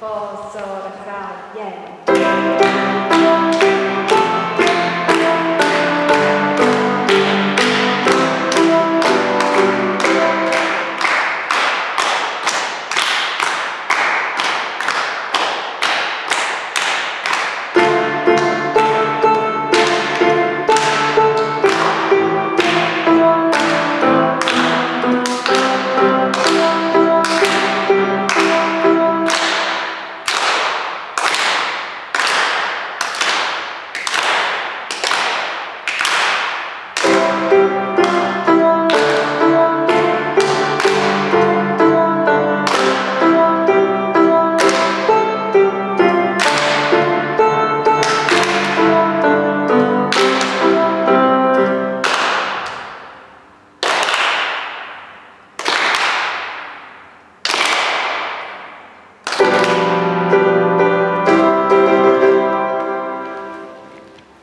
Posso raccogliere